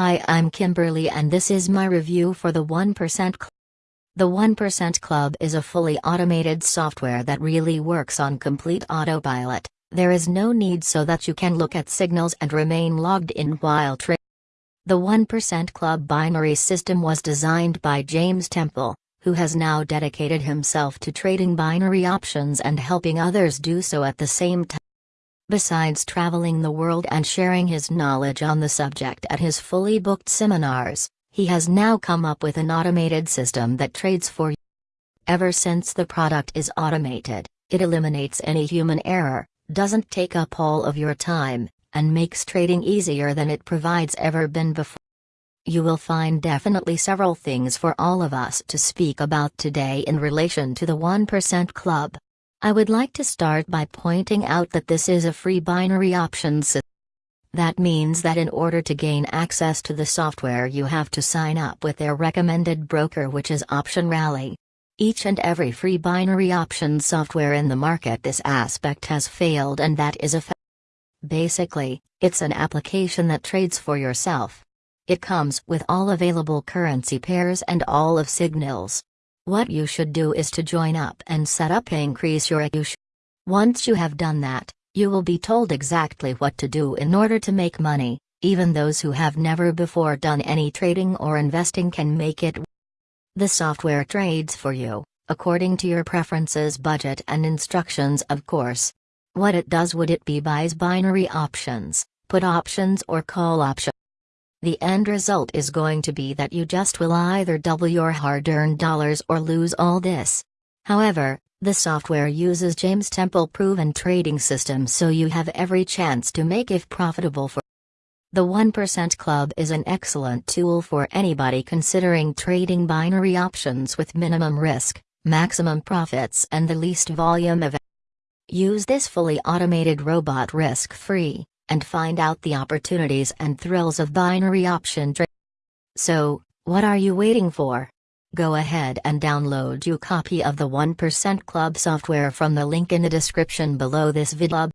Hi, I'm Kimberly and this is my review for the 1% Club. The 1% Club is a fully automated software that really works on complete autopilot. There is no need so that you can look at signals and remain logged in while trading. The 1% Club binary system was designed by James Temple, who has now dedicated himself to trading binary options and helping others do so at the same time. Besides traveling the world and sharing his knowledge on the subject at his fully booked seminars, he has now come up with an automated system that trades for you. Ever since the product is automated, it eliminates any human error, doesn't take up all of your time, and makes trading easier than it provides ever been before. You will find definitely several things for all of us to speak about today in relation to the 1% Club. I would like to start by pointing out that this is a free binary options system. That means that in order to gain access to the software you have to sign up with their recommended broker which is Option Rally. Each and every free binary options software in the market this aspect has failed and that is a fact. Basically, it's an application that trades for yourself. It comes with all available currency pairs and all of signals. What you should do is to join up and set up increase your AUSH. Once you have done that, you will be told exactly what to do in order to make money, even those who have never before done any trading or investing can make it. The software trades for you, according to your preferences budget and instructions of course. What it does would it be buys binary options, put options or call options. The end result is going to be that you just will either double your hard-earned dollars or lose all this. However, the software uses James Temple proven trading system so you have every chance to make if profitable for the 1% Club is an excellent tool for anybody considering trading binary options with minimum risk, maximum profits and the least volume of Use this fully automated robot risk-free and find out the opportunities and thrills of binary option trading. So, what are you waiting for? Go ahead and download your copy of the 1% Club software from the link in the description below this video.